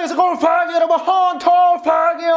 안녕하세요. 골프하기 여러분 헌터퐝이에요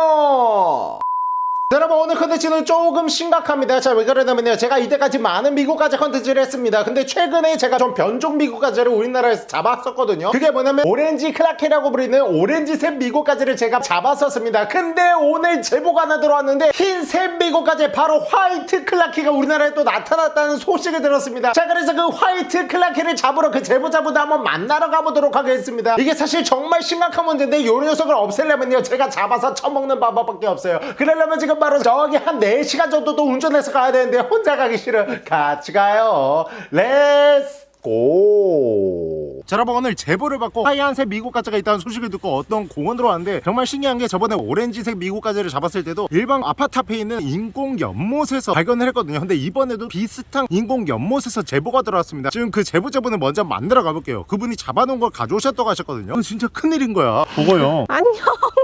여러분 오늘 컨텐츠는 조금 심각합니다. 자 왜 그러냐면요. 제가 이때까지 많은 미국 가재 컨텐츠를 했습니다. 근데 최근에 제가 좀 변종 미국 가재를 우리나라에서 잡았었거든요. 그게 뭐냐면 오렌지 clarkii라고 부르는 오렌지색 미국 가재를 제가 잡았었습니다. 근데 오늘 제보가 하나 들어왔는데 흰색 미국 가재 바로 white clarkii가 우리나라에 또 나타났다는 소식을 들었습니다. 자 그래서 그 white clarkii를 잡으러 그 제보자분들 한번 만나러 가보도록 하겠습니다. 이게 사실 정말 심각한 문제인데 요 녀석을 없애려면요. 제가 잡아서 처먹는 방법밖에 없어요. 그러려면 지금 바로 저기 한 4시간 정도 또 운전해서 가야 되는데 혼자 가기 싫어. 같이 가요. Let's go. 자, 여러분 오늘 제보를 받고 하얀색 미국 가재가 있다는 소식을 듣고 어떤 공원으로 왔는데 정말 신기한 게 저번에 오렌지색 미국 가재를 잡았을 때도 일반 아파트 앞에 있는 인공 연못에서 발견을 했거든요. 근데 이번에도 비슷한 인공 연못에서 제보가 들어왔습니다. 지금 그 제보자분을 먼저 만나러 가볼게요. 그분이 잡아놓은 걸 가져오셨다고 하셨거든요. 진짜 큰일인 거야. 보고요. 안녕.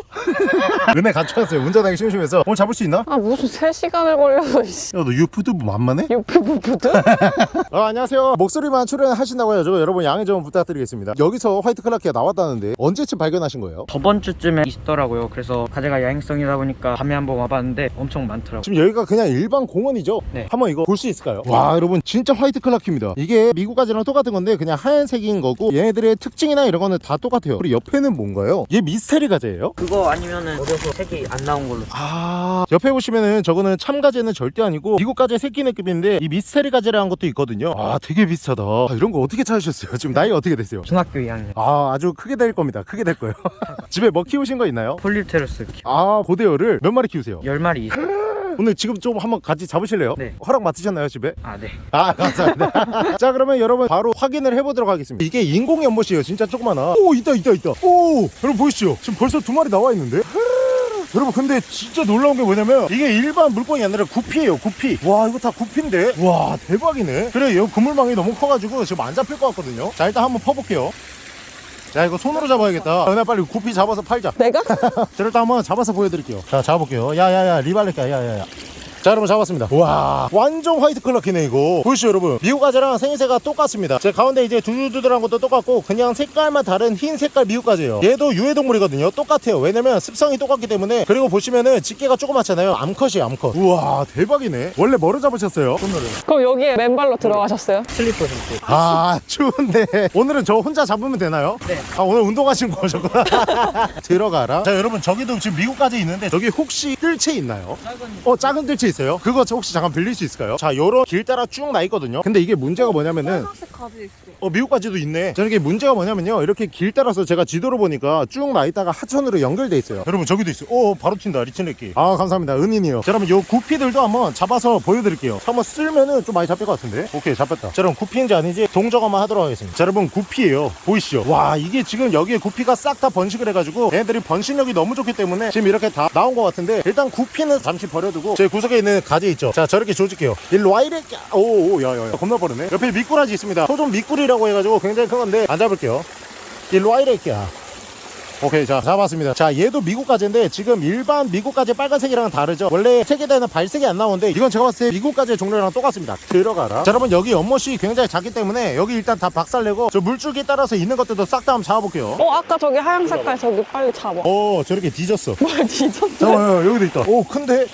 은혜 같이 왔어요. 운전하기 심심해서 오늘 잡을 수 있나? 아 무슨 3시간을 걸려서 이씨. 야, 너 유튜브 만만해? 유피부부드? 어, 안녕하세요. 목소리만 출연 하신다고 해가지고 여러분 양해 좀 부탁드리겠습니다. 여기서 white clarkii가 나왔다는데 언제쯤 발견하신 거예요? 저번 주쯤에 있더라고요. 그래서 가재가 야행성이다 보니까 밤에 한번 와봤는데 엄청 많더라고요. 지금 여기가 그냥 일반 공원이죠? 네. 한번 이거 볼 수 있을까요? 와 여러분 진짜 화이트 클라키입니다. 이게 미국 가지랑 똑같은 건데 그냥 하얀색인 거고 얘네들의 특징이나 이런 거는 다 똑같아요. 그리고 옆에는 뭔가요? 얘 미스테리 가재예요? 그거 아니면은 어려서 색이 안 나온 걸로. 아 옆에 보시면은 저거는 참가재는 절대 아니고 미국 가재 새끼 느낌인데 이 미스테리 가재라는 것도 있거든요 아 되게 비슷하다 아, 이런 거 어떻게 찾으셨어요? 지금 나이 어떻게 되세요? 중학교 2학년. 아 아주 크게 될 겁니다 크게 될 거예요 집에 뭐 키우신 거 있나요? polypterus 키. 아 고대어를 몇 마리 키우세요? 10마리 있어요. 오늘 지금 좀 한번 같이 잡으실래요? 네. 허락 맡으셨나요 집에? 아, 네. 아 감사합니다 자 그러면 여러분 바로 확인을 해보도록 하겠습니다 이게 인공 연못이에요 진짜 조그마나 오 있다 있다 있다 오 여러분 보이시죠 지금 벌써 두 마리 나와 있는데 여러분 근데 진짜 놀라운 게 뭐냐면 이게 일반 물고기가 아니라 구피예요 구피. 와 이거 다 구피인데? 와 대박이네. 그래 요 그물망이 너무 커가지고 지금 안 잡힐 것 같거든요. 자 일단 한번 퍼볼게요. 자 이거 손으로 잡아야겠다. 은혜 빨리 구피 잡아서 팔자. 내가? 자 일단 한번 잡아서 보여드릴게요. 자 잡아볼게요. 야야야 리발레카 야야야 자 여러분 잡았습니다. 와 완전 white clarkii네 이거. 보이시죠 여러분? 미국 가재랑 생김새가 똑같습니다. 제 가운데 이제 두두두들한 것도 똑같고 그냥 색깔만 다른 흰 색깔 미국 가재예요. 얘도 유해동물이거든요. 똑같아요. 왜냐면 습성이 똑같기 때문에 그리고 보시면은 집게가 조그맣잖아요. 암컷이에요 암컷. 우와 대박이네. 원래 뭐로 잡으셨어요? 손으로 그럼 여기에 맨발로 들어가셨어요? 슬리퍼 신고. 아 추운데. 오늘은 저 혼자 잡으면 되나요? 네. 아 오늘 운동하신 거셨구나 들어가라. 자 여러분 저기도 지금 미국까지 있는데 저기 혹시 뜰채 있나요? 작은 어 작은 뜰채 있어요? 그거 저 혹시 잠깐 빌릴 수 있을까요? 자 요런 길 따라 쭉 나 있거든요 근데 이게 문제가 뭐냐면은 빨간색 가지 있어. 어 미국까지도 있네. 저는 이게 문제가 뭐냐면요. 이렇게 길 따라서 제가 지도로 보니까 쭉 나 있다가 하천으로 연결돼 있어요. 여러분 저기도 있어요. 오 바로 튄다 리치네끼. 아 감사합니다. 은인이요. 자 여러분 요 구피들도 한번 잡아서 보여드릴게요. 한번 쓸면은 좀 많이 잡힐 것 같은데? 오케이 잡혔다. 자 여러분 구피인지 아닌지 동정화만 하도록 하겠습니다. 자 여러분 구피예요. 보이시죠? 와 이게 지금 여기에 구피가 싹 다 번식을 해가지고 얘네들이 번식력이 너무 좋기 때문에 지금 이렇게 다 나온 것 같은데 일단 구피는 잠시 버려두고 제 구석에 있는 가지 있죠. 자 저렇게 조질게요. 일로 와 이래 오오 야야야. 겁나 빠르네. 옆에 미꾸라지 있습니다. 소좀 미꾸리 라고 해가지고 굉장히 큰 건데 안 잡을게요. 일로 와 이래 끼야. 오케이 자 잡았습니다. 자 얘도 미국 가재인데 지금 일반 미국 가재 빨간색이랑은 다르죠. 원래 색에다는 발색이 안 나오는데 이건 제가 봤을 때 미국 가재 종류랑 똑같습니다. 들어가라. 자 여러분 여기 연못이 굉장히 작기 때문에 여기 일단 다 박살내고 저 물줄기 따라서 있는 것들도 싹 다 한번 잡아볼게요. 어 아까 저기 하얀 색깔 저기 빨리 잡아. 어 저렇게 뒤졌어. 뭘 뒤졌어? 잠깐만 여기도 있다. 오 큰데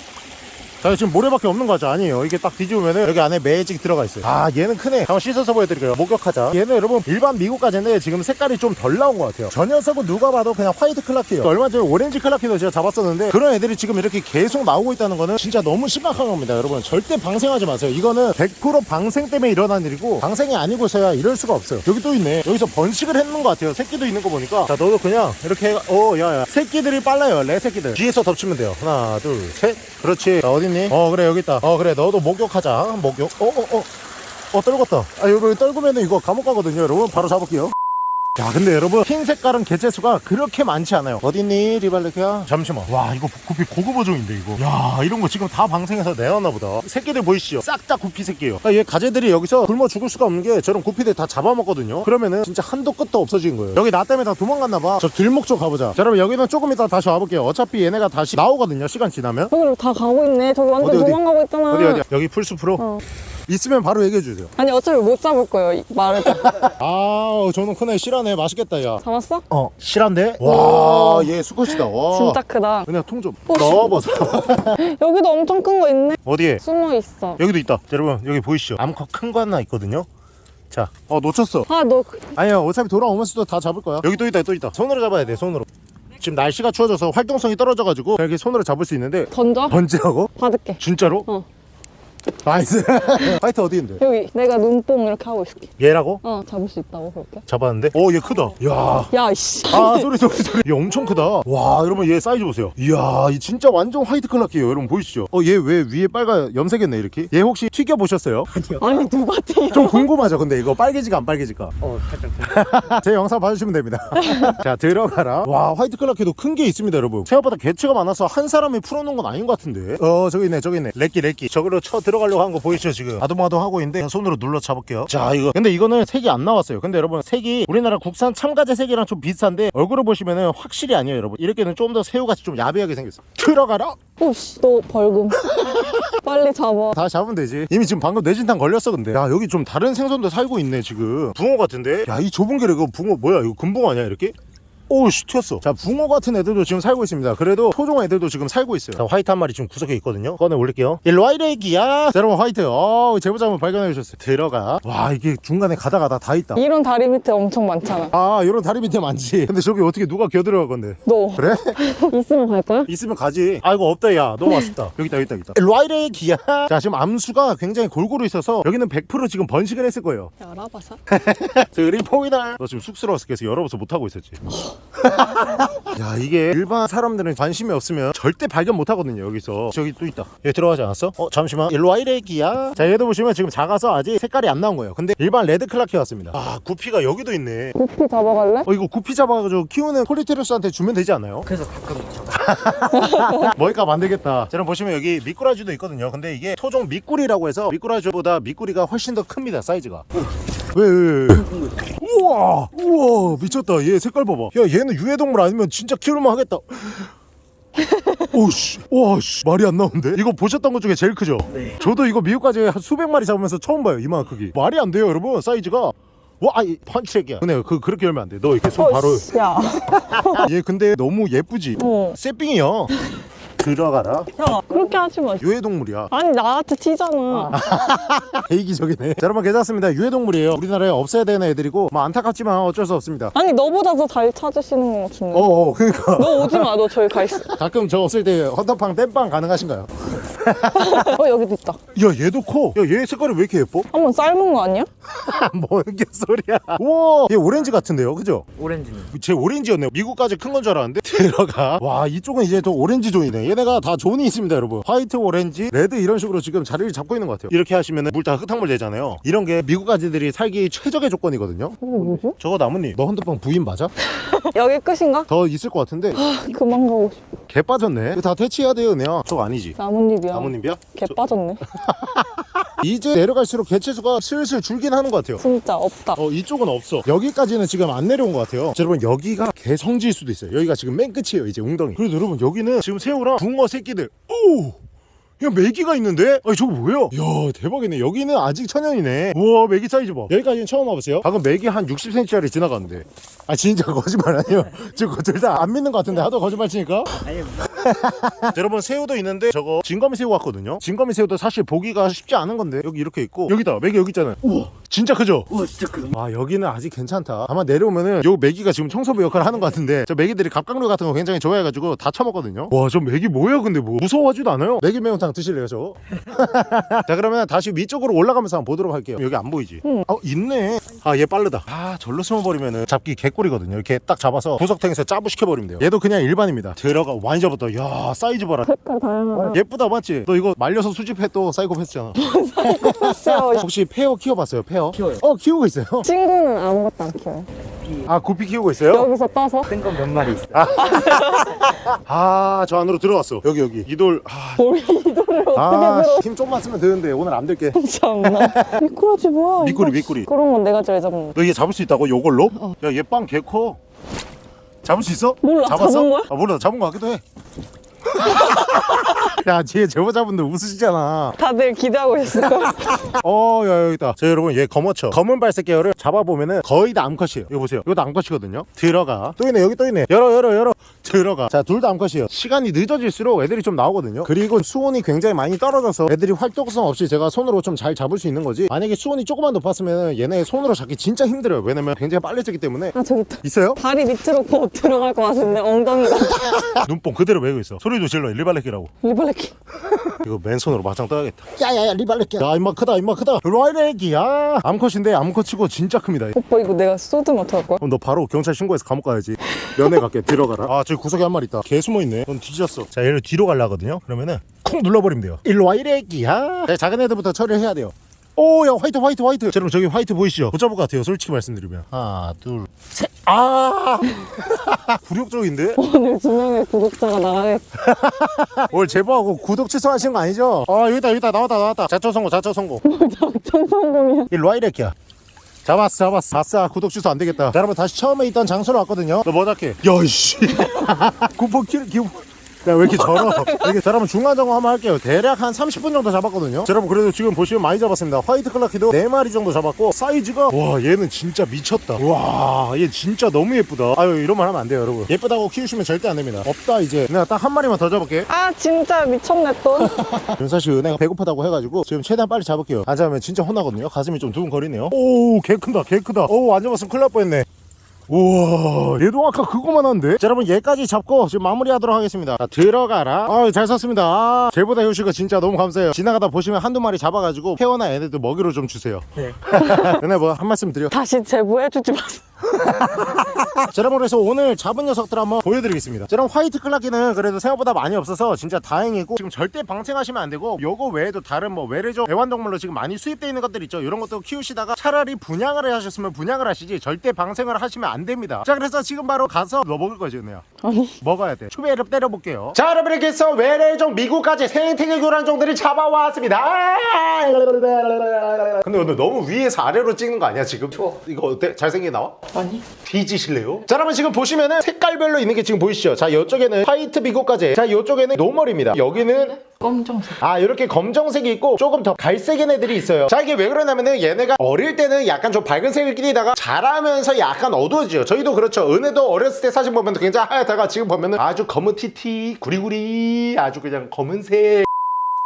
자 지금 모래밖에 없는 거죠? 아니에요. 이게 딱 뒤집으면 여기 안에 매직 들어가 있어요. 아 얘는 크네. 한번 씻어서 보여드릴게요. 목욕하자. 얘는 여러분 일반 미국 가재인데 지금 색깔이 좀 덜 나온 것 같아요. 저 녀석은 누가 봐도 그냥 화이트 클라키예요. 얼마 전에 오렌지 클라키도 제가 잡았었는데 그런 애들이 지금 이렇게 계속 나오고 있다는 거는 진짜 너무 심각한 겁니다 여러분. 절대 방생하지 마세요. 이거는 100% 방생 때문에 일어난 일이고 방생이 아니고서야 이럴 수가 없어요. 여기 또 있네. 여기서 번식을 했는 것 같아요. 새끼도 있는 거 보니까. 자 너도 그냥 이렇게 오 야야. 새끼들이 빨라요. 내 새끼들. 뒤에서 덮치면 돼요. 하나 둘 셋. 그렇지. 자 어 딨니 어 그래 여기 있다. 어 그래 너도 목욕하자. 목욕. 어어 어. 어 떨궜다. 아 여러분 떨구면은 이거 감옥 가거든요. 여러분 바로 잡을게요 야 근데 여러분 흰 색깔은 개체수가 그렇게 많지 않아요. 어딨니 리발레키야? 잠시만. 와 이거 구피 고급 어종인데 이거. 야 이런 거 지금 다 방생해서 내놨나 보다. 새끼들 보이시죠? 싹 다 구피 새끼예요. 그러니까 얘 가재들이 여기서 굶어 죽을 수가 없는 게 저런 구피들 다 잡아먹거든요. 그러면은 진짜 한도 끝도 없어진 거예요. 여기 나 때문에 다 도망갔나 봐저 길목 쪽 가보자 자. 여러분 여기는 조금 이따 다시 와볼게요. 어차피 얘네가 다시 나오거든요 시간 지나면. 저기로 다 가고 있네. 저기 완전 어디, 어디? 도망가고 있잖아. 어디 어디? 여기 풀숲으로? 어. 있으면 바로 얘기해 주세요 아니 어차피 못 잡을 거예요. 이- 말해도. 아 저는 크네 실하네 맛있겠다 야 잡았어? 어, 실한데? 와, 얘 수컷이다. 와. 진짜 크다. 그냥 통좀 어, 넣어보자. 여기도 엄청 큰 거 있네. 어디에? 숨어 있어. 여기도 있다. 여러분, 여기 보이시죠? 암컷 큰 거 하나 있거든요. 자, 어, 놓쳤어. 아, 너 그- 아니야, 어차피 돌아오면서도 다 잡을 거야. 여기 또 있다, 또 있다. 손으로 잡아야 돼, 손으로. 지금 날씨가 추워져서 활동성이 떨어져가지고 이렇게 손으로 잡을 수 있는데 던져? 번지하고? 받을게. 진짜로? 어. Nice. White 어디 있는데? 여기 내가 눈뽕 이렇게 하고 있을게. 얘라고? 어, 잡을 수 있다고 그렇게. 잡았는데? 오, 얘 크다. 야. 야, 이씨. 아 소리 소리 소리 얘 엄청 크다 와 여러분 얘 사이즈 보세요 이야 이 진짜 완전 white clarkii예요 여러분 보이시죠 어 얘 왜 위에 빨간 염색했네 이렇게 얘 혹시 튀겨 보셨어요? 아니, 누가 튀겨? 좀 궁금하죠 근데 이거 빨개지가 안 빨개질까 어 살짝 제 영상 봐주시면 됩니다 자 들어가라 와 white clarkii도 큰 게 있습니다 여러분 생각보다 개체가 많아서 한 사람이 풀어놓은 건 아닌 것 같은데 어 저기 있네 저기 있네 렉기 렉기 저기로 쳐 들어가려고 한 거 보이시죠 지금? 아도마도 하고 있는데 그냥 손으로 눌러 잡을게요. 자 이거. 근데 이거는 색이 안 나왔어요. 근데 여러분 색이 우리나라 국산 참가재 색이랑 좀 비슷한데 얼굴을 보시면은 확실히 아니에요 여러분. 이렇게는 좀 더 새우같이 좀 야비하게 생겼어. 들어가라! 오씨, 너 벌금. 빨리 잡아. 다 잡으면 되지. 이미 지금 방금 뇌진탕 걸렸어 근데. 야 여기 좀 다른 생선도 살고 있네 지금. 붕어 같은데? 야 이 좁은 길에 이거 붕어 뭐야? 이거 금붕어 아니야 이렇게? 오씨 튀었어. 자 붕어 같은 애들도 지금 살고 있습니다. 그래도 토종 애들도 지금 살고 있어요. 자 화이트 한 마리 지금 구석에 있거든요. 꺼내 올릴게요. 일로 와 이래 기야. 자, 여러분 화이트. 어 제보자분 발견해 주셨어요. 들어가. 와 이게 중간에 가다 가다 다 있다. 이런 다리 밑에 엄청 많잖아. 아 이런 다리 밑에 많지. 근데 저기 어떻게 누가 겨들어갈 건데? 너. 그래? 있으면 갈 거야? 있으면 가지. 아이고 없다 야. 너무 아쉽다. 여기 있다 여기 있다 여기 있다. 일로 와 이래 기야. 자 지금 암수가 굉장히 골고루 있어서 여기는 100% 지금 번식을 했을 거예요. 야, 알아봐서. 드림포이다 너 지금 쑥스러워서 계속 열어봐서 못하고 있었지 야 이게 일반 사람들은 관심이 없으면 절대 발견 못하거든요 여기서 저기 또 있다 여기 들어가지 않았어? 어 잠시만 일로 와 이래기야 자 얘도 보시면 지금 작아서 아직 색깔이 안 나온 거예요 근데 일반 red clarkii 같습니다 아 구피가 여기도 있네 구피 잡아갈래? 어 이거 구피 잡아가지고 키우는 폴립테루스한테 주면 되지 않나요? 그래서 가끔 잡아 머리값 안 되겠다. 저는 보시면 여기 미꾸라지도 있거든요. 근데 이게 토종 미꾸리라고 해서 미꾸라지보다 미꾸리가 훨씬 더 큽니다. 사이즈가. 왜, 왜, 왜? 우와, 우와, 미쳤다. 얘 색깔 봐봐. 야, 얘는 유해동물 아니면 진짜 키울만 하겠다. 오씨, 와씨, 말이 안 나오는데? 이거 보셨던 것 중에 제일 크죠? 네. 저도 이거 미국까지 한 수백 마리 잡으면서 처음 봐요. 이만한 크기. 말이 안 돼요, 여러분. 사이즈가. 와, 아이, 펀치액이야. 근데 그, 그렇게 열면 안 돼. 너 이렇게 손 바로. 어이씨, 야. 얘 근데 너무 예쁘지? 어. 쇠빙이야. 들어가라. 야, 그렇게 하지 마. 유해동물이야. 아니, 나한테 튀잖아. 이기적이네. 자, 여러분 괜찮습니다. 유해동물이에요. 우리나라에 없애야 되는 애들이고 뭐 안타깝지만 어쩔 수 없습니다. 아니, 너보다 더 잘 찾으시는 것 같은데. 어어 그러니까 너 오지 마, 너 저기 가 있어. 가끔 저 없을 때 헌터팡 땜빵 가능하신가요? 어, 여기도 있다. 야 얘도 커. 야얘 색깔이 왜 이렇게 예뻐? 한번 삶은 거 아니야? 뭔 개소리야. 우와 얘 오렌지 같은데요, 그죠? 오렌지는 제 오렌지였네요. 미국 가재 큰 건 줄 알았는데 들어가. 와 이쪽은 이제 또 오렌지 zone이네. 얘네가 다 zone이 있습니다, 여러분. white, 오렌지, red 이런 식으로 지금 자리를 잡고 있는 것 같아요. 이렇게 하시면 물 다 흙탕물 되잖아요. 이런 게 미국 가재들이 살기 최적의 조건이거든요. 저거 나뭇잎. 너 헌터팡 부인 맞아? 여기 끝인가? 더 있을 것 같은데 그만 가고 싶어. 개 빠졌네. 이거 다 퇴치해야 돼요, 은혜야. 저거 아니지? 나뭇잎이야. 나뭇잎이야? 개 빠졌네. 이제 내려갈수록 개체수가 슬슬 줄긴 하는 것 같아요. 진짜 없다. 어 이쪽은 없어 여기까지는 지금 안 내려온 것 같아요 자, 여러분 여기가 개성지일 수도 있어요 여기가 지금 맨 끝이에요 이제 웅덩이 그래도 여러분 여기는 지금 새우랑 붕어 새끼들. 오 야 메기가 있는데? 아니 저거 뭐예요? 이야 대박이네. 여기는 아직 천연이네. 우와 메기 사이즈 봐. 여기까지는 처음 와보세요. 방금 메기 한 60cm짜리 지나갔는데. 아 진짜 거짓말 아니에요? 지금 둘다안 믿는 것 같은데 하도 거짓말 치니까? 아니 자, 여러분 새우도 있는데 저거 징거미새우 같거든요. 징거미새우도 사실 보기가 쉽지 않은 건데. 여기 이렇게 있고. 여기다 메기 여기 있잖아요. 우와 진짜 크죠? 우와 진짜 크다 와 여기는 아직 괜찮다 아마 내려오면은 요 메기가 지금 청소부 역할을 하는 것 같은데 저 메기들이 갑각류 같은 거 굉장히 좋아해가지고 다 처먹거든요 와 저 메기 뭐예요 근데 뭐 무서워하지도 않아요 메기 매운탕 드실래요 저거? 자 그러면 다시 위쪽으로 올라가면서 한번 보도록 할게요 여기 안 보이지? 응. 어 있네 아 얘 빠르다 아 절로 숨어버리면은 잡기 개꿀이거든요 이렇게 딱 잡아서 구석탱에서 짜부 시켜버리면 돼요 얘도 그냥 일반입니다 들어가 많이 잡았다 야 사이즈 봐라 색깔 다양하다. 예쁘다 맞지? 너 이거 말려서 수집해 또 사이코패스잖아 글쎄요. 혹시 페어 키워봤어요 페어? 키워요. 어 키우고 있어요 친구는 아무것도 안 키워요. 아 구피 키우고 있어요? 여기서 떠서 뜬건 몇 마리 있어 아저 안으로 들어갔어 여기 여기 이돌 아, 뭘 이도를 어떻게 아 들어? 힘 좀만 쓰면 되는데 오늘 안 될게 참나. 미꾸라지 뭐야? 미꾸리, 이거. 미꾸리. 그런 건 내가 잘 잡는 거. 너얘 잡을 수 있다고 요걸로? 야얘 빵 개커 잡을 수 있어? 몰라, 잡았어? 잡은 거야? 아 몰라 잡은 거 같기도 해 야 뒤에 제보자분들 웃으시잖아 다들 기대하고 있을 거야. 어, 야, 여기 있다. 자, 여러분, 얘 검어쳐. 검은 발색 계열을 잡아보면은 거의 다 암컷이에요. 이거 보세요. 이것도 암컷이거든요. 들어가. 또 있네, 여기 또 있네. 열어, 열어, 열어. 들어가. 자, 둘 다 암컷이에요. 시간이 늦어질수록 애들이 좀 나오거든요. 그리고 수온이 굉장히 많이 떨어져서 애들이 활동성 없이 제가 손으로 좀 잘 잡을 수 있는 거지. 만약에 수온이 조금만 높았으면 얘네 손으로 잡기 진짜 힘들어요. 왜냐면 굉장히 빨리 찌기 때문에. 아, 저기 있다. 있어요? 다리 밑으로 곧 들어갈 것 같은데, 엉덩이가. 눈뽕 그대로 메고 있어. 소리도 질러. 리발레키라고. 리블레키. 이거 맨손으로 맞짱 떠야겠다. 야야야 리발레키. 야 임마 크다 임마 크다. 라이레기야. 암컷인데 암컷치고 진짜 큽니다. 오빠, 이거 내가 쏟으면 어떡할 거야? 그럼 너 바로 경찰 신고해서 감옥 가야지 면회 갈게 들어가라 아 저기 구석에 한 마리 있다 개 숨어있네 넌 뒤졌어 자 얘를 뒤로 가려거든요 그러면은 콩 눌러버리면 돼요 일로 와 이래기야 네, 작은 애들부터 처리를 해야 돼요 오야 white white white. 자, 여러분 저기 white 보이시죠? 못 잡을 것 같아요 솔직히 말씀드리면. 하나 둘셋아! 굴욕적인데? 오늘 두 명의 구독자가 나가겠다. 오늘 제보하고 구독 취소하신 거 아니죠? 아 여기다 여기다. 나왔다 나왔다. 작전 성공 작전 성공. 작전 성공이야. 일로 와 이래기야. 잡았어 잡았어. 아싸 구독 취소 안 되겠다. 자, 여러분 다시 처음에 있던 장소로 왔거든요. 너 뭐 잡게 야이씨. 쿠폰 킬 기분 야왜 이렇게 절어 이렇게 자 여러분 중간 점검 한번 할게요. 대략 한 30분 정도 잡았거든요. 자, 여러분 그래도 지금 보시면 많이 잡았습니다. white clarkii도 4마리 정도 잡았고 사이즈가 와 얘는 진짜 미쳤다. 와얘 진짜 너무 예쁘다. 아유 이런 말 하면 안 돼요 여러분. 예쁘다고 키우시면 절대 안 됩니다. 없다 이제. 내가 딱 한 마리만 더 잡을게. 아, 진짜 미쳤네, 또. 지금 사실 은혜가 배고프다고 해가지고 지금 최대한 빨리 잡을게요. 안 잡으면 진짜 혼나거든요. 가슴이 좀 두근거리네요. 오 개 크다 개 크다. 오안 잡았으면 큰일 날 뻔했네 우와 얘도 아까 그거만 한데? 자 여러분 얘까지 잡고 지금 마무리하도록 하겠습니다. 자 들어가라. 아잘 썼습니다. 아, 제보다 효시가 진짜 너무 감사해요. 지나가다 보시면 한두 마리 잡아가지고 페어나 얘네들 먹이로 좀 주세요. 네. 은혜 뭐한 말씀 드려. 다시 제보해주지 마세요. 자 여러분 그래서 오늘 잡은 녀석들 한번 보여드리겠습니다. 자 여러분 화이트 클라키는 그래도 생각보다 많이 없어서 진짜 다행이고 지금 절대 방생하시면 안 되고 요거 외에도 다른 뭐 외래종 애완동물로 지금 많이 수입되어 있는 것들 있죠. 이런 것도 키우시다가 차라리 분양을 하셨으면 분양을 하시지 절대 방생을 하시면 안 됩니다. 자 그래서 지금 바로 가서 너 먹을 거지 은혜야 아니. 먹어야 돼. 추배를 때려볼게요. 자 여러분 이렇게 해서 외래종 미국까지 생태계 교란종들이 잡아왔습니다. 근데 오늘 너무 위에서 아래로 찍는 거 아니야 지금? 이거 어때? 잘생기게 나와? 아니. 뒤지실래요? 자 여러분 지금 보시면은 색깔별로 있는 게 지금 보이시죠? 자 이쪽에는 white 비고까지 자 이쪽에는 normal입니다 여기는 검정색. 아 이렇게 검정색이 있고 조금 더 갈색인 애들이 있어요 자 이게 왜 그러냐면은 얘네가 어릴 때는 약간 좀 밝은 색을 띠다가 자라면서 약간 어두워지죠 저희도 그렇죠 은혜도 어렸을 때 사진 보면 굉장히 하얗다가 지금 보면은 아주 검은 티티 구리구리 아주 그냥 검은색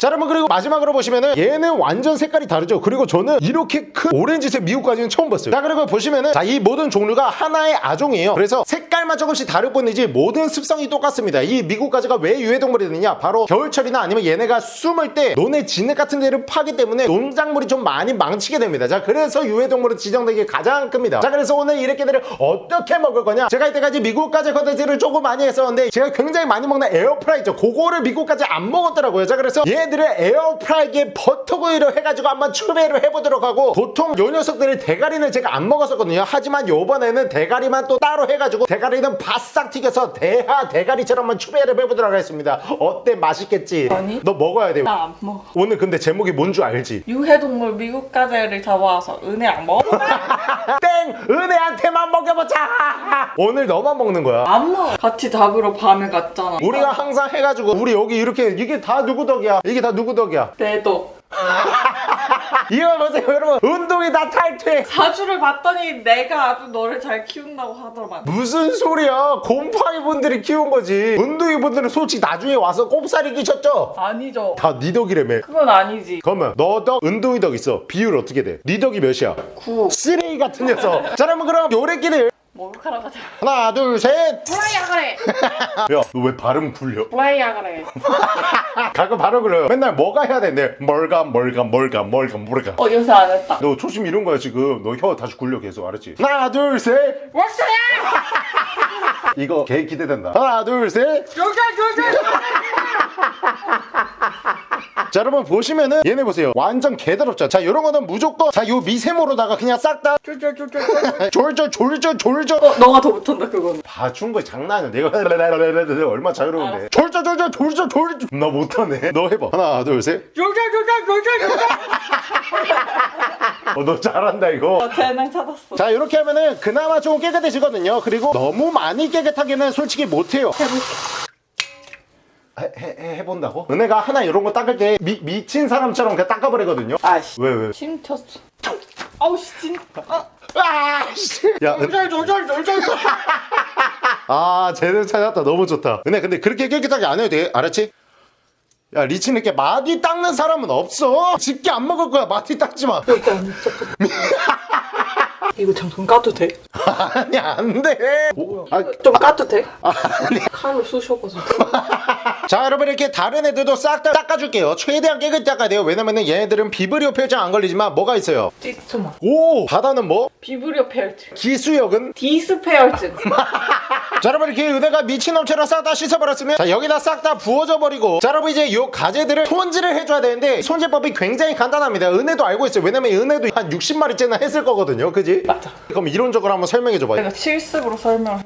자 여러분 그리고 마지막으로 보시면은 얘는 완전 색깔이 다르죠? 그리고 저는 이렇게 큰 오렌지색 미국가재는 처음 봤어요. 자 그리고 보시면은 자 이 모든 종류가 하나의 아종이에요. 그래서 색깔만 조금씩 다를 뿐이지 모든 습성이 똑같습니다. 이 미국가재가 왜 유해동물이 되느냐? 바로 겨울철이나 아니면 얘네가 숨을 때 논의 진흙 같은 데를 파기 때문에 농작물이 좀 많이 망치게 됩니다. 자 그래서 유해동물은 지정되기 가장 큽니다. 자 그래서 오늘 이렇게 들을 어떻게 먹을 거냐? 제가 이때까지 미국가재 컨텐츠를 조금 많이 했었는데 제가 굉장히 많이 먹는 에어프라이 있죠 그거를 미국가재 안 먹었더라고요. 자 그래서 얘 들을 에어프라이기에 버터구이로 해가지고 한번 추배를 해보도록 하고 보통 요 녀석들의 대가리는 제가 안 먹었었거든요 하지만 요번에는 대가리만 또 따로 해가지고 대가리는 바싹 튀겨서 대하 대가리처럼 한번 추배를 해보도록 하겠습니다 어때 맛있겠지? 아니. 너 먹어야 돼 나 안 먹어. 오늘 근데 제목이 뭔 줄 알지? 유해동물 미국 가재를 잡아와서 은혜 안 먹어? 땡! 은혜한테만 먹여보자! 오늘 너만 먹는 거야 안 먹어. 같이 잡으러 밤에 갔잖아. 우리가 항상 해가지고 우리 여기 이렇게 이게 다 누구 덕이야 이게 다 누구 덕이야 내도 이거 보세요 여러분 운동이 다 탈퇴 사주를 봤더니 내가 아주 너를 잘 키운다고 하더만. 무슨 소리야 곰팡이 분들이 키운 거지 운동이 분들은 솔직히 나중에 와서 꼽살이 끼쳤죠 아니죠. 다 니 덕이라며 그건 아니지. 그러면 너 덕, 은동이 덕 있어 비율 어떻게 돼? 니 덕이 몇이야? 구. 쓰레기 같은 녀석 자 그러면 그럼 요래끼를 목욕하러 가자. 하나 둘셋 플라이야 그래. 야너 왜 발음 굴려? 플라이야 그래. 가끔 발음 굴려요 맨날 뭐가 해야 되는데 뭘가 뭘가 뭘가 뭘가 뭘가 어 요새 안 했다. 너 초심 이런 거야 지금 너 혀 다시 굴려 계속 알았지? 하나 둘셋 웍스야! 이거 개 기대된다 하나 둘셋 조자 조자. 자 여러분 보시면은 얘네 보세요 완전 개더럽죠 자 요런 거는 무조건 자 요 미세모로다가 그냥 싹다 조자 조자. 졸졸 졸졸 졸졸 어 너가 더 못한다 그건. 봐준 거 장난 아니야 내가 얼마 자유로운데 졸졸 졸졸 졸졸 졸졸 나 못하네 너 해봐 하나 둘셋 조자 조자 조자. 어, 너 잘한다 이거 어 재능 찾았어. 자 이렇게 하면은 그나마 좀 깨끗해지거든요 그리고 너무 많이 깨끗하게는 솔직히 못해요 해, 해, 해 본다고? 은혜가 하나 이런 거 닦을 때 미, 미친 사람처럼 그냥 닦아버리거든요. 아씨. 왜 왜? 침 튀었어. 아우 씨 진짜. 아, 아씨. 야 은... 졸졸 졸졸 졸졸 아 쟤는 찾았다. 너무 좋다. 은혜 근데 그렇게 깨끗하게 안 해도 돼. 알았지? 야 리치는 이렇게 마디 닦는 사람은 없어. 집게 안 먹을 거야. 마디 닦지 마 이거 잠깐 까도 돼? 아니 안 돼. 아, 좀 까도 돼? 칼로 쑤셔봐서 자 여러분 이렇게 다른 애들도 싹 다 닦아줄게요. 최대한 깨끗이 닦아야 돼요. 왜냐면은 얘네들은 비브리오 표정 안 걸리지만 뭐가 있어요? 찌스마 오! 바다는 뭐? 비브리오 페어트 기수역은? 디스페어즈 자 여러분 이렇게 은혜가 미친놈처럼 싹다 씻어버렸으면 자 여기다 싹 다 부어져 버리고. 자 여러분 이제 요 가재들을 손질을 해줘야 되는데 손질법이 굉장히 간단합니다. 은혜도 알고 있어요. 왜냐면 은혜도 한 60마리째나 했을 거거든요. 그지? 맞아. 그럼 이론적으로 한번 설명해 줘봐 내가 실습으로 설명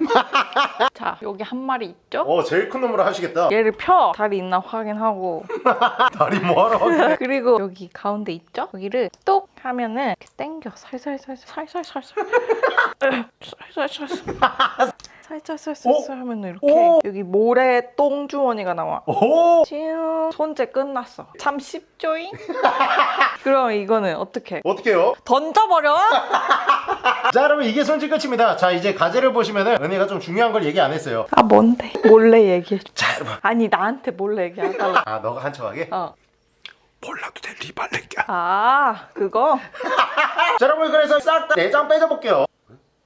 자 여기 한 마리 있죠? 어 제일 큰 놈으로 하시겠다. 얘를 펴. 다리 있나 확인하고. 다리 뭐하러 하게 그리고 여기 가운데 있죠? 여기를 똑 하면은 이렇게 당겨. 살살살살. 살살살살. 살살살살 살살살살 하면 이렇게 오. 여기 모래 똥 주머니가 나와. 오 찌용 손재 끝났어. 참 쉽죠잉? 그럼 이거는 어떻게 어떻게요? 던져버려? 자 여러분 이게 손질 끝입니다. 자 이제 가재를 보시면은 은혜가 좀 중요한 걸 얘기 안 했어요. 아 뭔데? 몰래 얘기해줘. 자 여러분. 아니 나한테 몰래 얘기하달라 아 너가 한척하게? 어. 몰라도 돼. 리발레끼야. 아 그거? 자 여러분 그래서 싹 다 내장 빼줘볼게요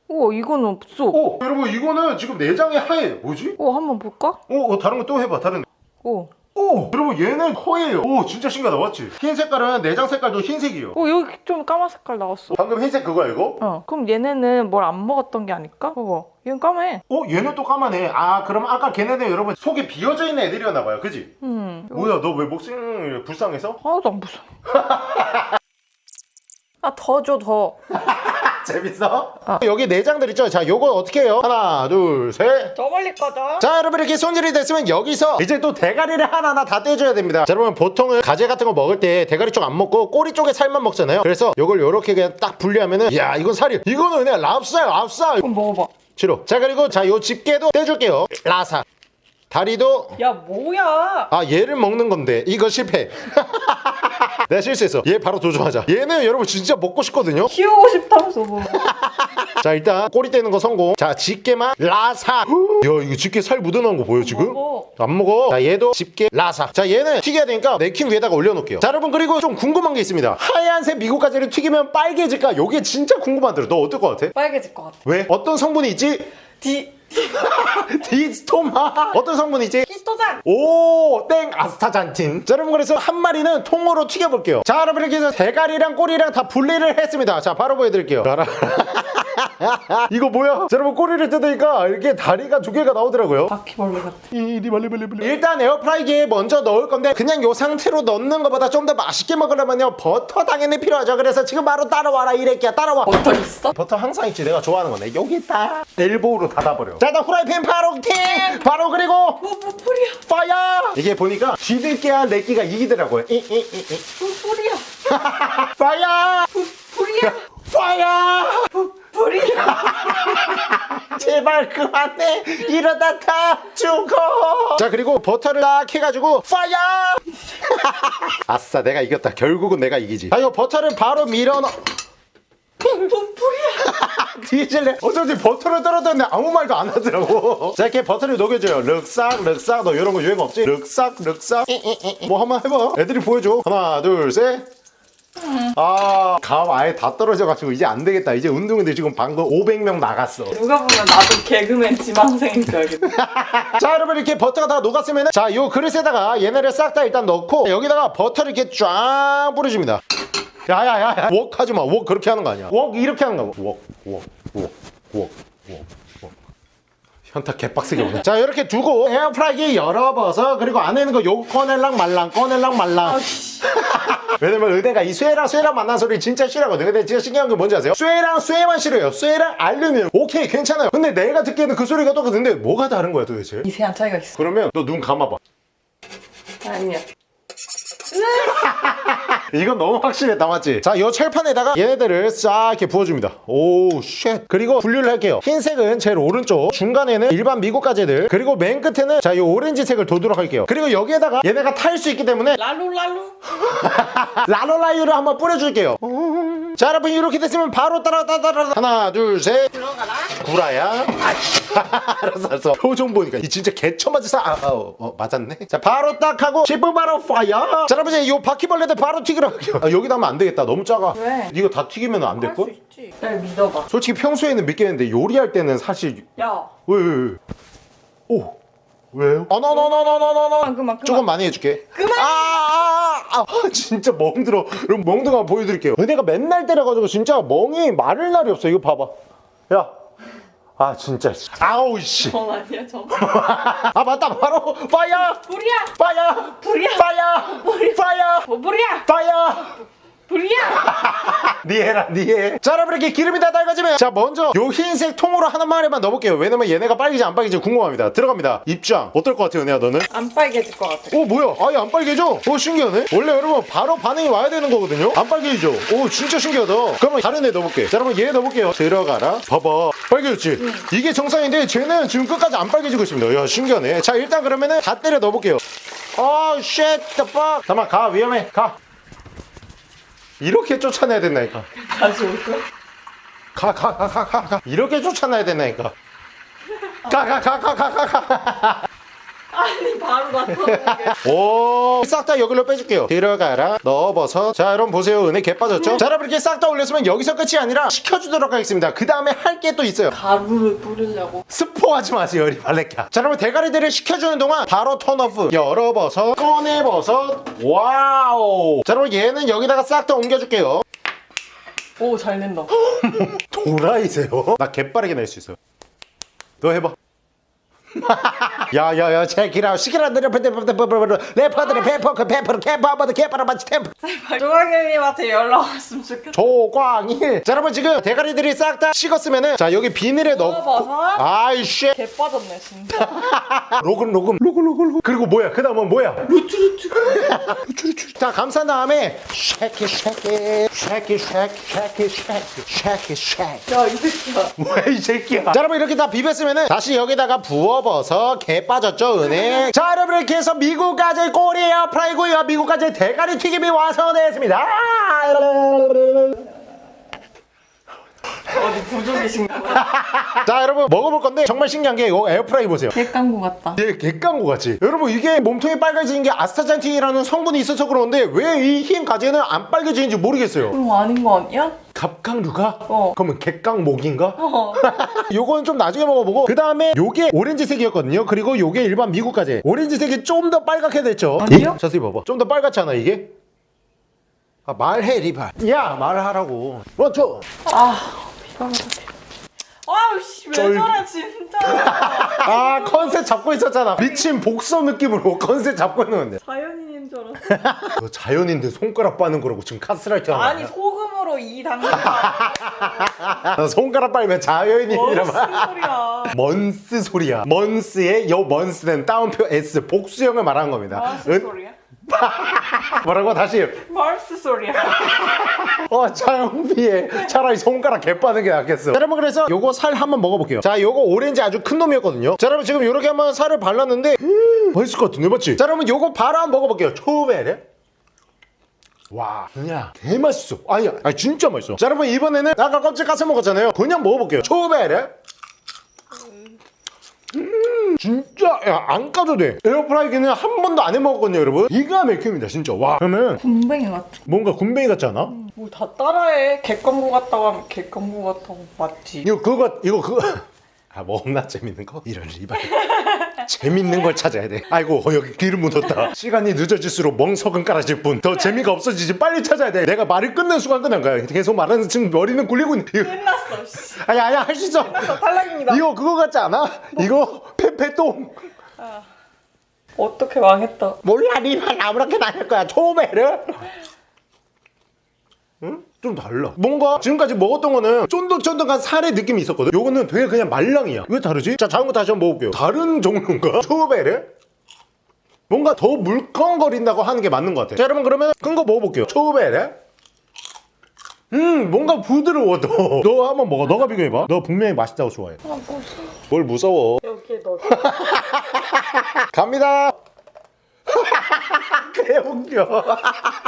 오 이건 없어 오 여러분 이거는 지금 내장이 하얘 뭐지? 오 한번 볼까? 오 어, 다른 거 또 해봐 다른 오. 오 여러분 얘는 허예요 오 진짜 신기하다 맞지? 흰 색깔은 내장 색깔도 흰색이에요 오 여기 좀 까만 색깔 나왔어 방금 흰색 그거야 이거? 어 그럼 얘네는 뭘 안 먹었던 게 아닐까? 그거 얘는 까매 어 얘는 또 까마네 아 그럼 아까 걔네는 여러분 속이 비어져 있는 애들이었나 봐요 그지? 음 뭐야 너 왜 목숨 불쌍해서? 하나도 안 무서워 아더 줘 더 재밌어? 어. 여기 내장들 있죠? 자 요거 어떻게 해요? 하나 둘셋. 더 멀리 꺼져 자 여러분 이렇게 손질이 됐으면 여기서 이제 또 대가리를 하나하나 다 떼줘야 됩니다. 자, 여러분 보통은 가재 같은 거 먹을 때 대가리 쪽 안 먹고 꼬리 쪽에 살만 먹잖아요. 그래서 요걸 요렇게 그냥 딱 분리하면은 야 이건 살이 이거는 그냥 랍스타야 랍스타 그럼 먹어봐. 싫어 자 그리고 자 요 집게도 떼줄게요. 라사. 다리도 야 뭐야? 아 얘를 먹는 건데. 이거 실패 내가 실수했어. 얘 바로 도전하자. 얘는 여러분 진짜 먹고 싶거든요? 키우고 싶다면서 뭐. 자 일단 꼬리 떼는 거 성공. 자 집게만 라사. 야 이거 집게 살 묻어나온 거 보여 지금? 먹어. 안 먹어. 자 얘도 집게 라사. 자 얘는 튀겨야 되니까 냅킨 위에다가 올려놓을게요. 자 여러분 그리고 좀 궁금한 게 있습니다. 하얀색 미국 가재를 튀기면 빨개질까? 요게 진짜 궁금하더라 너 어떨 것 같아? 빨개질 것 같아. 왜? 어떤 성분이 있지? 디 디스토마 어떤 성분이 있지? 히토장 오, 땡, 아스타잔틴. 자, 여러분, 그래서 한 마리는 통으로 튀겨볼게요. 자, 여러분, 이렇게 해서 대가리랑 꼬리랑 다 분리를 했습니다. 자, 바로 보여드릴게요. 봐라. 이거 뭐야? 자, 여러분, 꼬리를 뜯으니까 이렇게 다리가 두 개가 나오더라고요. 바퀴벌레 같아. 이리 말리 말리 말리. 일단 에어프라이기에 먼저 넣을 건데 그냥 요 상태로 넣는 것보다 좀 더 맛있게 먹으려면요 버터 당연히 필요하죠. 그래서 지금 바로 따라와라 이래끼야 따라와. 버터 있어? 버터 항상 있지. 내가 좋아하는 건데. 여기 있다. elbow로 닫아버려. 자 일단 후라이팬 바로 팅 바로 그리고 뭐, 뭐 불이야? Fire! 이게 보니까 쥐들끼야 내끼가 이기더라고요. 이, 이, 이, 이. 뭐 불이야? 파이어! 뿌리야? 파이어 뿌리야 제발 그만해. 이러다 다 죽어. 자 그리고 버터를 딱 해가지고 fire! 아싸 내가 이겼다. 결국은 내가 이기지. 자 이거 버터를 바로 밀어 넣뭐 불이야? 뒤질래? 어쩐지 버터를 떨어졌는데 아무 말도 안 하더라고. 자 이렇게 버터를 녹여줘요. 륵싹 륵싹 너 이런 거 유행 없지? 륵싹 륵싹 뭐 한번 해봐. 애들이 보여줘. 하나 둘셋 아, 감 아예 다 떨어져가지고 이제 안 되겠다. 이제 운동인데 지금 방금 500명 나갔어. 누가 보면 나도 개그맨 지망생인 줄 알겠다 자, 여러분 이렇게 버터가 다 녹았으면 자, 요 그릇에다가 얘네를 싹 다 일단 넣고 여기다가 버터를 이렇게 쫙 뿌려줍니다. 야야야야, 웍 하지 마. 웍 그렇게 하는 거 아니야. 웍 이렇게 하는 거야. 웍, 웍, 웍, 웍, 웍, 웍. 현타 개빡세게 오네. 자, 이렇게 두고 에어프라이기에 열어봐서 그리고 안에 있는 거 요거 꺼낼랑 말랑 꺼낼랑 말랑. 왜냐면 은혜가 이 쇠랑 쇠랑 만난 소리 진짜 싫어하거든. 근데 진짜 신기한 게 뭔지 아세요? 쇠랑 쇠만 싫어요. 쇠랑 알루미늄. 오케이, 괜찮아요. 근데 내가 듣기에는 그 소리가 똑같은데 뭐가 다른 거야 도대체? 미세한 차이가 있어 그러면 너 눈 감아봐. 아니야 이건 너무 확실했다 맞지? 자, 이 철판에다가 얘네들을 싹 이렇게 부어줍니다. Oh, shit. 그리고 분류를 할게요. 흰색은 제일 오른쪽, 중간에는 일반 미국 가재들, 그리고 맨 끝에는 자, 이 오렌지색을 도도록 할게요. 그리고 여기에다가 얘네가 탈 수 있기 때문에 랄루 랄루. 라로라유를 한번 뿌려줄게요. 자, 여러분 이렇게 됐으면 바로 따라 따라 따라 하나, 둘, 셋. 들어가라. 구라야. 알았어, 알았어. 표정 보니까 이 진짜 개처 맞으사. 아, 어, 어, 맞았네. 자, 바로 딱 하고 10분 바로 fire. 자, 여러분 이제 요 바퀴벌레들 바로 튀기러 갈게요. 아, 여기다 하면 안 되겠다. 너무 작아. 왜? 이거 다 튀기면 안될할수 걸? 있지. 날 믿어봐. 솔직히 평소에는 믿겠는데 요리할 때는 사실 야. 왜, 왜, 왜? 오. 왜요? 아, 너너너너너너너. 그만, 그만. 조금 많이 해줄게. 그만. 아, 아, 아, 아, 진짜 멍들어. 그럼 멍든 거 보여드릴게요. 은혜가 맨날 때려가지고 진짜 멍이 마를 날이 없어. 이거 봐봐. 야. 아 진짜. 아우 씨. 전 아니야 전. 아 맞다 바로 파이어. 불이야. 파이어. 불이야. 파이어. 파이어. 뭐 불이야. 파이어. 불이야. 니해라 니해 자 여러분 이렇게 기름이 다 달궈지면 자 먼저 요 흰색 통으로 하나만에만 넣어볼게요 왜냐면 얘네가 빨개지 안 빨개지 궁금합니다 들어갑니다 입장 어떨 것 같아요 은혜야 너는? 안 빨개질 것 같아. 오 뭐야 아예 안 빨개져 오 신기하네 원래 여러분 바로 반응이 와야 되는 거거든요 안 빨개지죠 오 진짜 신기하다 그러면 다른 애 넣어볼게 자 여러분 얘 넣어볼게요 들어가라 봐봐 빨개졌지? 이게 정상인데 쟤는 지금 끝까지 안 빨개지고 있습니다. 야 신기하네. 자 일단 그러면은 다 때려 넣어볼게요. 아쉣 the fuck. 잠깐만 가 위험해. 가. 이렇게 쫓아내야 된다니까. 다시 올 거야? 가가가 가 가 가. 이렇게 쫓아내야 된다니까. 가 가 가 가 가 가가 아니 바로 나타나게. 오싹 다 여기로 빼줄게요. 들어가라. 넣어버섯. 자 여러분 보세요. 은혜 개 빠졌죠? 자 여러분 이렇게 싹 다 올렸으면 여기서 끝이 아니라 식혀주도록 하겠습니다. 그 다음에 할 게 또 있어요. 가루를 뿌리려고. 스포하지 마세요 이 발레카 자 여러분 대가리들을 식혀주는 동안 바로 턴오프. 열어버섯. 꺼내버섯. 와우. 자 여러분 얘는 여기다가 싹 다 옮겨줄게요. 오 잘 낸다. 도라이세요? 나 개빠르게 낼 수 있어요. 너 해봐. 야야야 체키라. 시키라 느려 레퍼드레 페퍼크 페퍼르 케퍼버드 케퍼르 마치 템프. 조광현님한테 연락 왔으면 좋겠다. 조광일. 자 여러분 지금 대가리들이 싹 다 식었으면은 자 여기 비닐에 넣고. 아이씨 개 빠졌네 진짜. 로금 로금. 로금 로금 로금. 그리고 뭐야? 그 다음은 뭐야? 루트. 루트 루트 루트. 자 감싼 다음에 쉐키 쉐키. 쉐키 쉐키 쉐키 쉐키. 쉐키 쉐키. 야이 새끼야. 뭐야 이 새끼야. 자 여러분 이렇게 다 비볐으면은 다시 여기다가 부어 버서 개 빠졌죠 은혜 자 여러분 이렇게 해서 미국 가재 꼬리 에어프라이고요 미국 가재 대가리 튀김이 완성되었습니다 어디 부족이신가 봐. 자 여러분 먹어볼 건데 정말 신기한 게 이거 에어프라이 보세요 객강구 같다. 얘 객강구 같지? 여러분 이게 몸통이 빨개지는 게 아스타잔틴이라는 성분이 있어서 그러는데 왜 이 흰 가지는 안 빨개지는지 모르겠어요 그럼 아닌 거 아니야? 갑각류가? 어. 그러면 객강목인가? 어. 요거는 좀 나중에 먹어보고 그 다음에 요게 오렌지색이었거든요 그리고 요게 일반 미국 가재 오렌지색이 좀 더 빨갛게 됐죠 아니요? 이? 자세히 봐봐 좀 더 빨갛지 않아 이게? 아 말해 리발 야 말하라고 원투 아 피가 막혀. 아우씨 왜 쫄- 저래 진짜. 아 컨셉 잡고 있었잖아 미친 복서 느낌으로 컨셉 잡고 있는데 자연인인 줄 알았어. 너 자연인데 손가락 빠는 거라고 지금 카스라이트 하는 아니 거야 소금으로 이너 손가락 빨면 말 소리야. 먼스 소리야. 먼스의 요 먼스는 따옴표 S 복수형을 말하는 겁니다. 은- 소리야? 뭐라고? 다시. 말스 소리야. 어 차영비에 차라리 손가락 개 빠는 게 낫겠어. 자, 여러분 그래서 요거 살 한번 먹어볼게요. 자 요거 오렌지 아주 큰 놈이었거든요. 자 여러분 지금 요렇게 한번 살을 발랐는데 음, 맛있을 것 같은데 맞지? 자 여러분 요거 바로 한번 먹어볼게요. 초베레 와 그냥. 개맛있어. 아니 아니. 진짜 맛있어. 자 여러분 이번에는 아까 껍질 까서 먹었잖아요. 그냥 먹어볼게요. 초베레. 음 진짜 야, 안 까도 돼. 에어프라이기는 한 번도 안 해먹었거든요 여러분. 기가 막힙니다 진짜. 와 그러면 군뱅이 같아. 뭔가 군뱅이 같지 않아? 뭐다 따라해. 객광구 같다고 하면 객광구 같다고 맞지. 이거 그거 이거 그거. 아뭐 없나? 재밌는 거? 이런 리발 재밌는 걸 찾아야 돼 아이고 어, 여기 기름 묻었다 시간이 늦어질수록 멍석은 깔아질 뿐 더 재미가 없어지지 빨리 찾아야 돼 내가 말을 끊는 순간 끝난 거야 계속 말하는 지금 머리는 굴리고 있는 끝났어. 씨. 아니 아니야 할수 있어 끝났어. 탈락입니다. 이거 그거 같지 않아? 이거 페페똥 어떻게 망했다. 몰라 리발 아무렇게나 할 거야 초메르 응? 좀 달라. 뭔가 지금까지 먹었던 거는 쫀득쫀득한 살의 느낌이 있었거든? 요거는 되게 그냥 말랑이야. 왜 다르지? 자 다음 거 다시 한번 먹어볼게요. 다른 종류인가? 초베르 뭔가 더 물컹거린다고 하는 게 맞는 것 같아. 자 여러분 그러면 큰 거 먹어볼게요. 초베레 음 뭔가 부드러워 너. 너 한번 먹어. 너가 비교해봐. 너 분명히 맛있다고 좋아해. 뭘 무서워? 여기에 넣어. 갑니다 그래 웃겨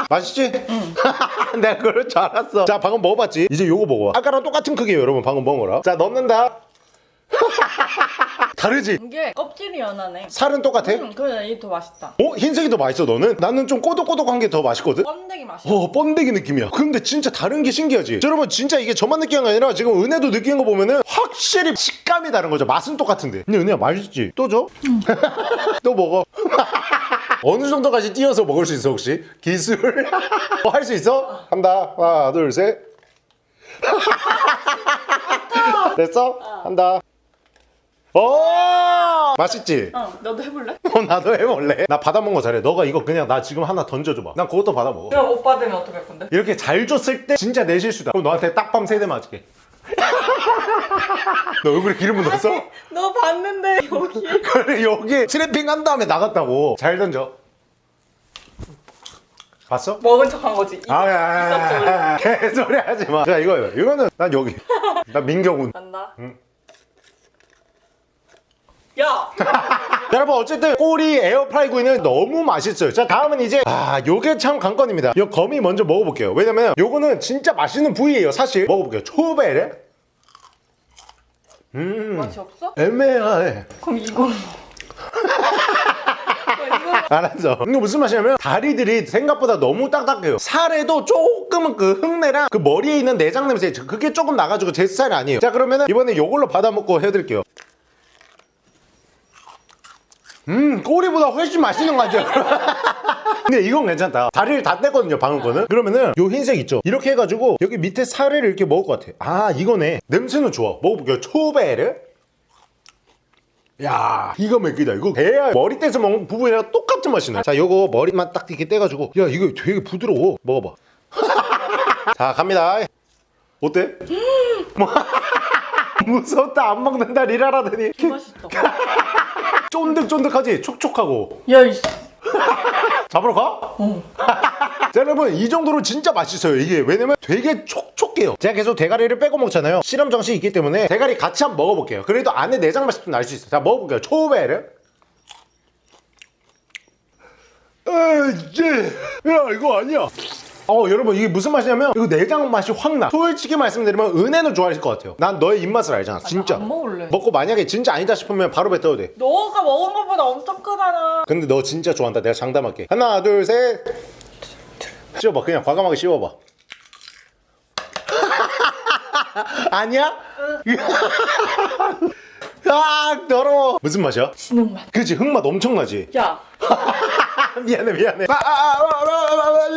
맛있지? 응 내가 그럴 줄 알았어 자 방금 먹어봤지? 이제 요거 먹어봐 아까랑 똑같은 크기예요 여러분 방금 먹어라 자 넣는다 다르지? 이게 껍질이 연하네. 살은 똑같아? 응, 그래 이게 더 맛있다. 어? 흰색이 더 맛있어 너는? 나는 좀 꼬독꼬독한 게 더 맛있거든? 번데기 맛이야. 어 번데기 느낌이야 근데 진짜 다른 게 신기하지 자, 여러분 진짜 이게 저만 느끼는 게 아니라 지금 은혜도 느끼는 거 보면은 확실히 식감이 다른 거죠 맛은 똑같은데 근데 은혜야 맛있지? 또 줘? 또 먹어 어느 정도까지 띄어서 먹을 수 있어 혹시? 기술? 어, 할수 있어? 한다 하나 둘셋 됐어? 한다 어 맛있지? 어, 너도 해볼래? 어, 나도 해볼래 나 받아먹은 거 잘해 너가 이거 그냥 나 지금 하나 던져줘봐 난 그것도 받아먹어 그럼 못 받으면 어떡할 건데? 이렇게 잘 줬을 때 진짜 내 실수다. 그럼 너한테 딱밤 세대 맞을게. 너 얼굴에 기름 묻었어? 너 봤는데 여기. 그래 여기 트래핑 한 다음에 나갔다고. 잘 던져. 봤어? 먹은 척한 거지. 아, 야, 야. 개소리 하지 마. 자, 이거, 이거는 난 여기. 나 민경훈. 간다. 응. 야. 여러분, 어쨌든 꼬리 에어프라이 구이는 너무 맛있어요. 자, 다음은 이제, 아, 요게 참 관건입니다. 요 거미 먼저 먹어볼게요. 왜냐면 요거는 진짜 맛있는 부위예요, 사실. 먹어볼게요. 초베레. 음, 맛이 없어? 애매해. 그럼 이걸. 알았어. 이거 무슨 맛이냐면 다리들이 생각보다 너무 딱딱해요. 살에도 조금은 그 흙내랑 그 머리에 있는 내장 냄새 그게 조금 나가지고 제 스타일 아니에요. 자 그러면은 이번에 요걸로 받아 먹고 해드릴게요. 음 꼬리보다 훨씬 맛있는 거 같아요. 근데 이건 괜찮다. 다리를 다 뗐거든요 방금 거는. 그러면은 요 흰색 있죠. 이렇게 해가지고 여기 밑에 살을 이렇게 먹을 것 같아. 아 이거네. 냄새는 좋아. 먹어볼게요. 초베르. 야 이거 맥기다 이거 대야 머리 떼서 먹는 부분이랑 똑같은 맛이네 자 요거 머리만 딱 이렇게 떼가지고 야 이거 되게 부드러워 먹어봐 자 갑니다 어때? 뭐, 무섭다 안 먹는다 리라라더니 맛있다. 쫀득쫀득하지? 촉촉하고. 야 이씨. 잡으러 가? 자 여러분 이 정도로 진짜 맛있어요 이게. 왜냐면 되게 촉촉해요. 제가 계속 대가리를 빼고 먹잖아요. 실험 정신이 있기 때문에 대가리 같이 한번 먹어볼게요. 그래도 안에 내장 맛이 좀 날 수 있어요. 자 먹어볼게요. 초베르 에이제. 야 이거 아니야 어 여러분 이게 무슨 맛이냐면 이거 내장 맛이 확나 솔직히 말씀드리면 은혜는 좋아하실 것 같아요 난 너의 입맛을 알잖아 진짜 안 먹을래. 먹고 만약에 진짜 아니다 싶으면 바로 뱉어도 돼 너가 먹은 것보다 엄청 크잖아. 근데 너 진짜 좋아한다. 내가 장담할게. 하나, 둘, 셋. 씹어봐. 그냥 과감하게 씹어봐. 아니야? 아, 더러워. 무슨 맛이야? 지는 맛. 그치, 흙맛 엄청나지? 야. 미안해, 미안해. 아, 아, 아, 아, 아, 아, 아,